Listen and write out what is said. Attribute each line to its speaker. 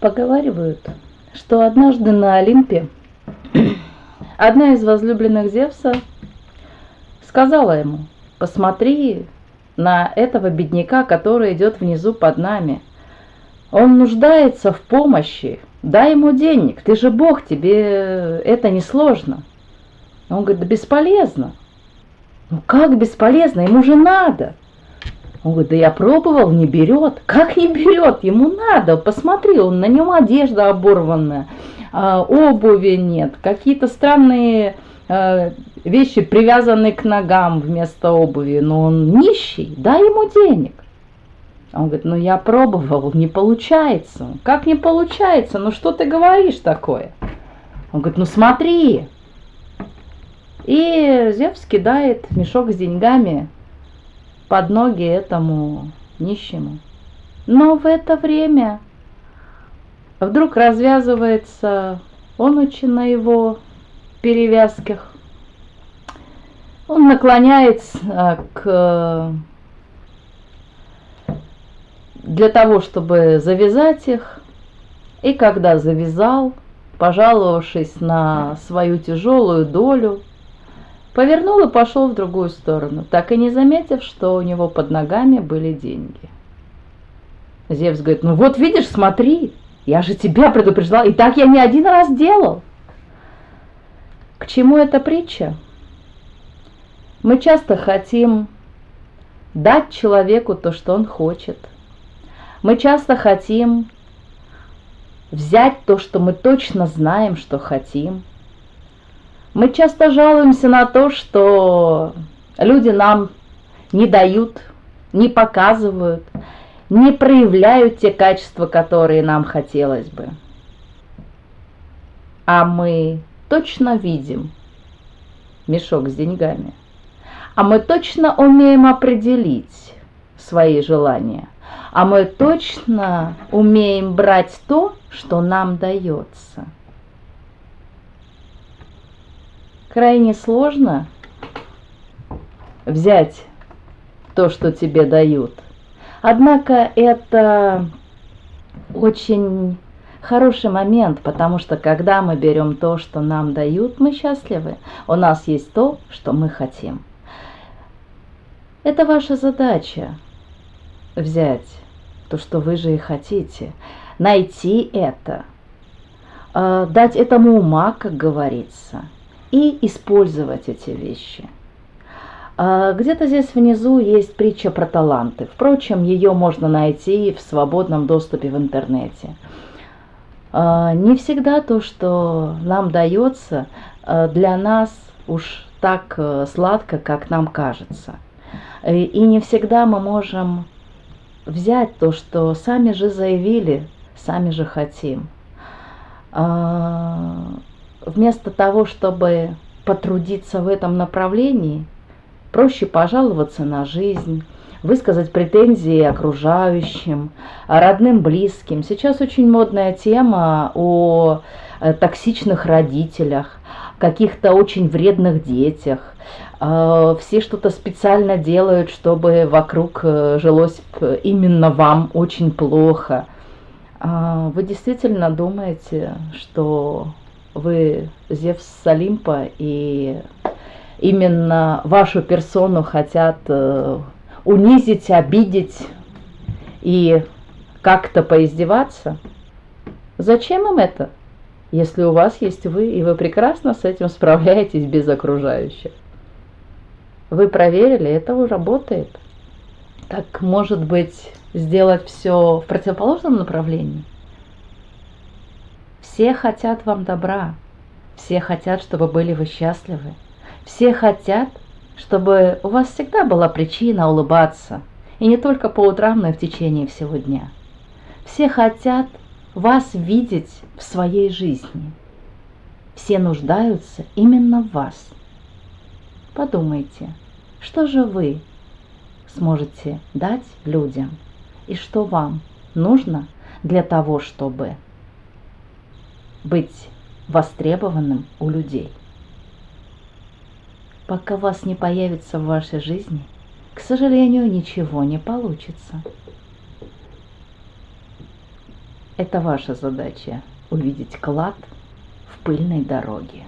Speaker 1: Поговаривают, что однажды на Олимпе одна из возлюбленных Зевса сказала ему, посмотри на этого бедняка, который идет внизу под нами. Он нуждается в помощи, дай ему денег, ты же Бог, тебе это не сложно. Он говорит, да бесполезно. Ну как бесполезно, ему же надо. Он говорит, да я пробовал, не берет. Как не берет? Ему надо. Посмотри, он на нем одежда оборванная, а, обуви нет, какие-то странные а, вещи привязаны к ногам вместо обуви. Но он нищий, дай ему денег. Он говорит, ну я пробовал, не получается. Как не получается? Ну что ты говоришь такое? Он говорит, ну смотри. И Зевс кидает мешок с деньгами под ноги этому нищему. Но в это время вдруг развязывается он очень на его перевязках. Он наклоняется к для того, чтобы завязать их. И когда завязал, пожаловавшись на свою тяжелую долю, Повернул и пошел в другую сторону, так и не заметив, что у него под ногами были деньги. Зевс говорит, ну вот видишь, смотри, я же тебя предупреждал, и так я не один раз делал. К чему эта притча? Мы часто хотим дать человеку то, что он хочет. Мы часто хотим взять то, что мы точно знаем, что хотим – мы часто жалуемся на то, что люди нам не дают, не показывают, не проявляют те качества, которые нам хотелось бы. А мы точно видим мешок с деньгами. А мы точно умеем определить свои желания. А мы точно умеем брать то, что нам дается – крайне сложно взять то, что тебе дают. Однако это очень хороший момент, потому что когда мы берем то, что нам дают, мы счастливы. У нас есть то, что мы хотим. Это ваша задача взять то, что вы же и хотите, найти это, э, дать этому ума, как говорится – и использовать эти вещи. А, где-то здесь внизу есть притча про таланты. Впрочем, ее можно найти в свободном доступе в интернете. А, не всегда то, что нам дается, а, для нас уж так э, сладко, как нам кажется. И не всегда мы можем взять то, что сами же заявили, сами же хотим вместо того, чтобы потрудиться в этом направлении, проще пожаловаться на жизнь, высказать претензии окружающим, родным, близким. Сейчас очень модная тема о э, токсичных родителях, каких-то очень вредных детях. Э, все что-то специально делают, чтобы вокруг э, жилось именно вам очень плохо. Вы действительно думаете, что вы Зевс с Олимпа, и именно вашу персону хотят э, унизить, обидеть и как-то поиздеваться. Зачем им это, если у вас есть вы, и вы прекрасно с этим справляетесь без окружающих? Вы проверили, это уже работает. Так, может быть, сделать все в противоположном направлении? Все хотят вам добра, все хотят, чтобы были вы счастливы, все хотят, чтобы у вас всегда была причина улыбаться, и не только по утрам, но и в течение всего дня. Все хотят вас видеть в своей жизни. Все нуждаются именно в вас. Подумайте, что же вы сможете дать людям и что вам нужно для того, чтобы быть востребованным у людей. Пока вас не появится в вашей жизни, к сожалению, ничего не получится. Это ваша задача – увидеть клад в пыльной дороге.